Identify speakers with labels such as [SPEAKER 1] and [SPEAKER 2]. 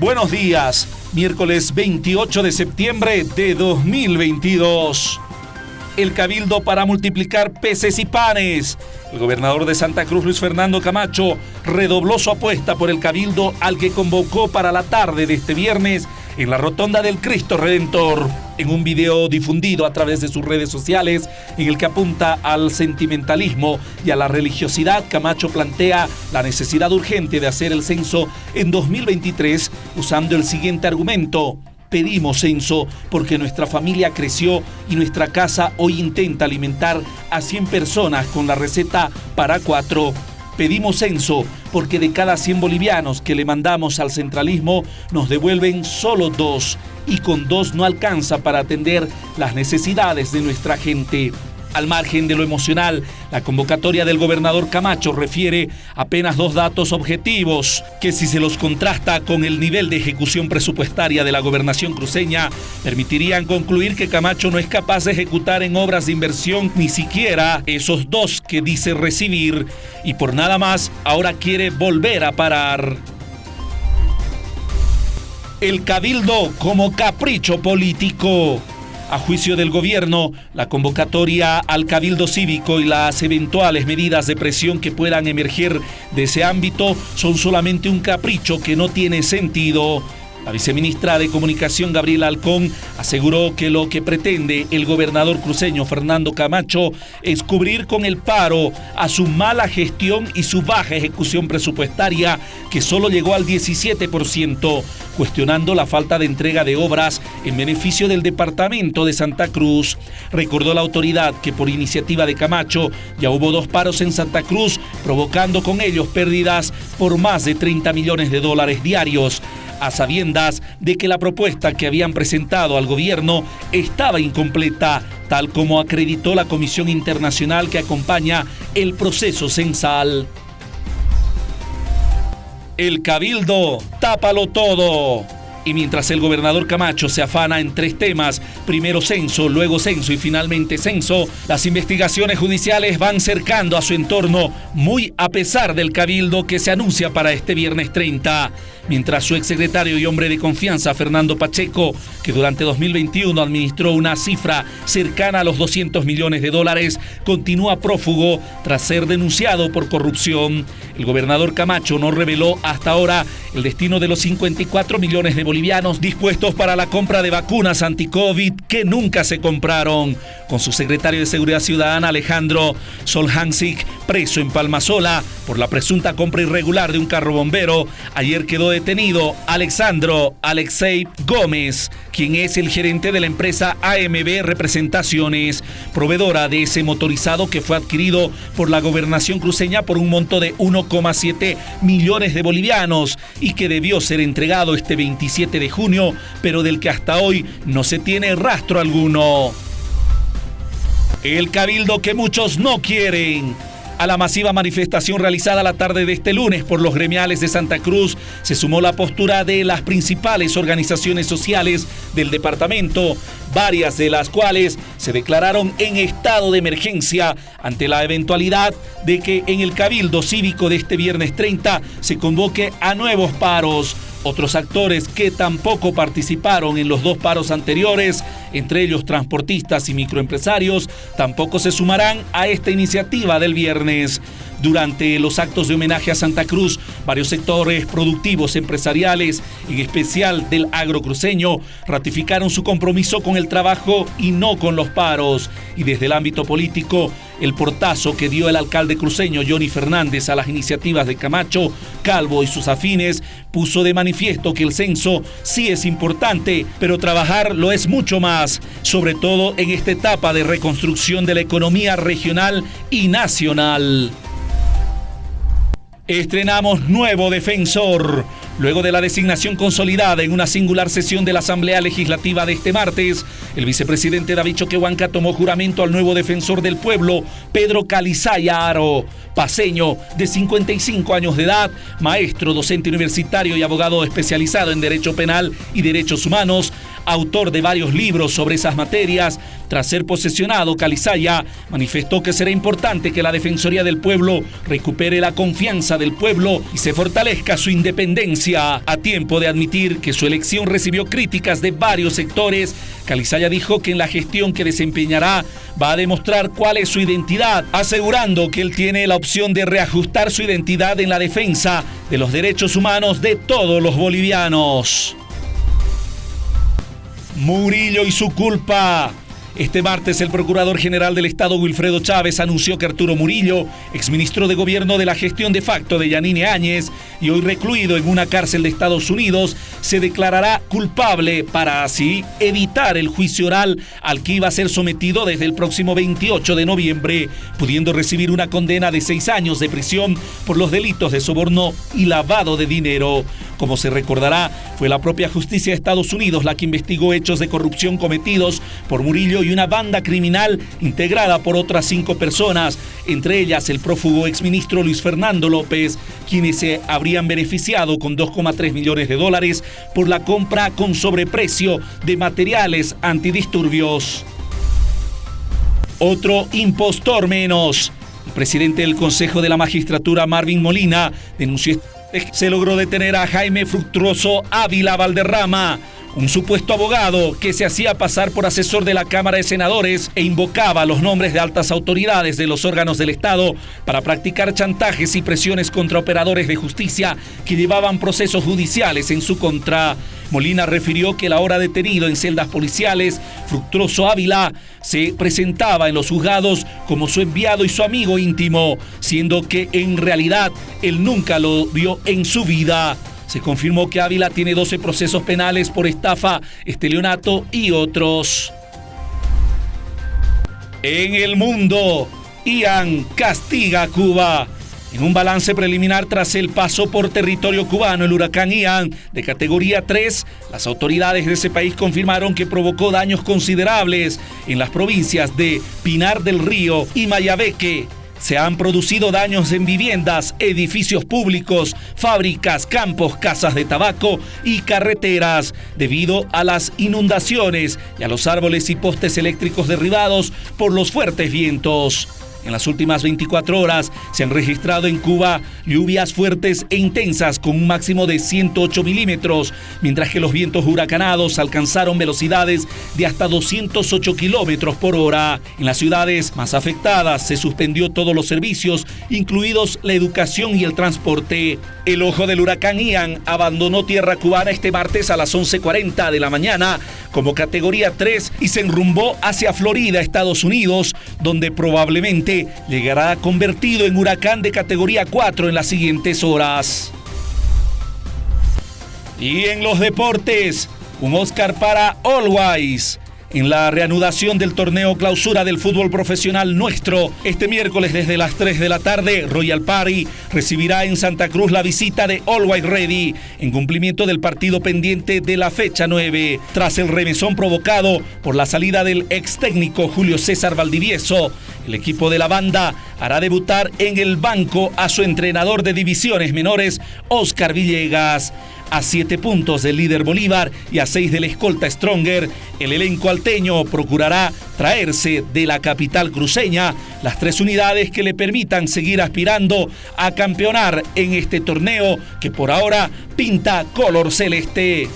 [SPEAKER 1] Buenos días, miércoles 28 de septiembre de 2022. El cabildo para multiplicar peces y panes. El gobernador de Santa Cruz, Luis Fernando Camacho, redobló su apuesta por el cabildo al que convocó para la tarde de este viernes en la rotonda del Cristo Redentor. En un video difundido a través de sus redes sociales, en el que apunta al sentimentalismo y a la religiosidad, Camacho plantea la necesidad urgente de hacer el censo en 2023 usando el siguiente argumento. Pedimos censo porque nuestra familia creció y nuestra casa hoy intenta alimentar a 100 personas con la receta para cuatro. Pedimos censo porque de cada 100 bolivianos que le mandamos al centralismo nos devuelven solo dos y con dos no alcanza para atender las necesidades de nuestra gente. Al margen de lo emocional, la convocatoria del gobernador Camacho refiere apenas dos datos objetivos que si se los contrasta con el nivel de ejecución presupuestaria de la gobernación cruceña, permitirían concluir que Camacho no es capaz de ejecutar en obras de inversión ni siquiera esos dos que dice recibir y por nada más ahora quiere volver a parar. El cabildo como capricho político. A juicio del gobierno, la convocatoria al cabildo cívico y las eventuales medidas de presión que puedan emerger de ese ámbito son solamente un capricho que no tiene sentido. La viceministra de Comunicación, Gabriela Alcón, aseguró que lo que pretende el gobernador cruceño Fernando Camacho es cubrir con el paro a su mala gestión y su baja ejecución presupuestaria, que solo llegó al 17%, cuestionando la falta de entrega de obras en beneficio del departamento de Santa Cruz. Recordó la autoridad que por iniciativa de Camacho ya hubo dos paros en Santa Cruz, provocando con ellos pérdidas por más de 30 millones de dólares diarios a sabiendas de que la propuesta que habían presentado al gobierno estaba incompleta, tal como acreditó la Comisión Internacional que acompaña el proceso censal. El cabildo, tápalo todo. Y mientras el gobernador Camacho se afana en tres temas, primero censo, luego censo y finalmente censo, las investigaciones judiciales van cercando a su entorno, muy a pesar del cabildo que se anuncia para este viernes 30 mientras su exsecretario y hombre de confianza, Fernando Pacheco, que durante 2021 administró una cifra cercana a los 200 millones de dólares, continúa prófugo tras ser denunciado por corrupción. El gobernador Camacho no reveló hasta ahora el destino de los 54 millones de bolivianos dispuestos para la compra de vacunas anti-COVID que nunca se compraron. Con su secretario de Seguridad Ciudadana, Alejandro Solhansik, preso en Palmasola por la presunta compra irregular de un carro bombero, ayer quedó detenido Alexandro Alexei Gómez, quien es el gerente de la empresa AMB Representaciones, proveedora de ese motorizado que fue adquirido por la gobernación cruceña por un monto de 1,7 millones de bolivianos y que debió ser entregado este 27 de junio, pero del que hasta hoy no se tiene rastro alguno. El cabildo que muchos no quieren a la masiva manifestación realizada la tarde de este lunes por los gremiales de Santa Cruz se sumó la postura de las principales organizaciones sociales del departamento, varias de las cuales se declararon en estado de emergencia ante la eventualidad de que en el cabildo cívico de este viernes 30 se convoque a nuevos paros. Otros actores que tampoco participaron en los dos paros anteriores, entre ellos transportistas y microempresarios, tampoco se sumarán a esta iniciativa del viernes. Durante los actos de homenaje a Santa Cruz, varios sectores productivos empresariales, en especial del agrocruceño, ratificaron su compromiso con el trabajo y no con los paros. Y desde el ámbito político, el portazo que dio el alcalde cruceño Johnny Fernández a las iniciativas de Camacho, Calvo y sus afines puso de manifiesto que el censo sí es importante, pero trabajar lo es mucho más, sobre todo en esta etapa de reconstrucción de la economía regional y nacional. Estrenamos nuevo defensor. Luego de la designación consolidada en una singular sesión de la Asamblea Legislativa de este martes, el vicepresidente David Choquehuanca tomó juramento al nuevo defensor del pueblo, Pedro Calizaya Aro, paseño de 55 años de edad, maestro, docente universitario y abogado especializado en Derecho Penal y Derechos Humanos, autor de varios libros sobre esas materias, tras ser posesionado, Calizaya manifestó que será importante que la Defensoría del Pueblo recupere la confianza del pueblo y se fortalezca su independencia. A tiempo de admitir que su elección recibió críticas de varios sectores, Calizaya dijo que en la gestión que desempeñará va a demostrar cuál es su identidad, asegurando que él tiene la opción de reajustar su identidad en la defensa de los derechos humanos de todos los bolivianos. Murillo y su culpa. Este martes el Procurador General del Estado Wilfredo Chávez anunció que Arturo Murillo, exministro de Gobierno de la gestión de facto de Yanine Áñez y hoy recluido en una cárcel de Estados Unidos, se declarará culpable para así evitar el juicio oral al que iba a ser sometido desde el próximo 28 de noviembre, pudiendo recibir una condena de seis años de prisión por los delitos de soborno y lavado de dinero. Como se recordará, fue la propia justicia de Estados Unidos la que investigó hechos de corrupción cometidos por Murillo y una banda criminal integrada por otras cinco personas, entre ellas el prófugo exministro Luis Fernando López, quienes se habrían beneficiado con 2,3 millones de dólares por la compra con sobreprecio de materiales antidisturbios. Otro impostor menos. El presidente del Consejo de la Magistratura, Marvin Molina, denunció se logró detener a Jaime Fructuoso Ávila Valderrama, un supuesto abogado que se hacía pasar por asesor de la Cámara de Senadores e invocaba los nombres de altas autoridades de los órganos del Estado para practicar chantajes y presiones contra operadores de justicia que llevaban procesos judiciales en su contra. Molina refirió que la hora detenido en celdas policiales, Fructuoso Ávila se presentaba en los juzgados como su enviado y su amigo íntimo, siendo que en realidad él nunca lo vio en su vida. Se confirmó que Ávila tiene 12 procesos penales por estafa, esteleonato y otros. En el mundo, Ian castiga a Cuba. En un balance preliminar tras el paso por territorio cubano, el huracán Ian de categoría 3, las autoridades de ese país confirmaron que provocó daños considerables en las provincias de Pinar del Río y Mayabeque. Se han producido daños en viviendas, edificios públicos, fábricas, campos, casas de tabaco y carreteras debido a las inundaciones y a los árboles y postes eléctricos derribados por los fuertes vientos. En las últimas 24 horas se han registrado en Cuba lluvias fuertes e intensas con un máximo de 108 milímetros, mientras que los vientos huracanados alcanzaron velocidades de hasta 208 kilómetros por hora. En las ciudades más afectadas se suspendió todos los servicios, incluidos la educación y el transporte. El ojo del huracán Ian abandonó tierra cubana este martes a las 11.40 de la mañana como categoría 3 y se enrumbó hacia Florida, Estados Unidos, donde probablemente llegará convertido en huracán de categoría 4 en las siguientes horas. Y en los deportes, un Oscar para Always en la reanudación del torneo clausura del fútbol profesional nuestro. Este miércoles desde las 3 de la tarde, Royal Party recibirá en Santa Cruz la visita de Always Ready en cumplimiento del partido pendiente de la fecha 9. Tras el remesón provocado por la salida del ex técnico Julio César Valdivieso, el equipo de la banda hará debutar en el banco a su entrenador de divisiones menores, Oscar Villegas. A siete puntos del líder Bolívar y a seis del escolta Stronger, el elenco alteño procurará traerse de la capital cruceña las tres unidades que le permitan seguir aspirando a campeonar en este torneo que por ahora pinta color celeste.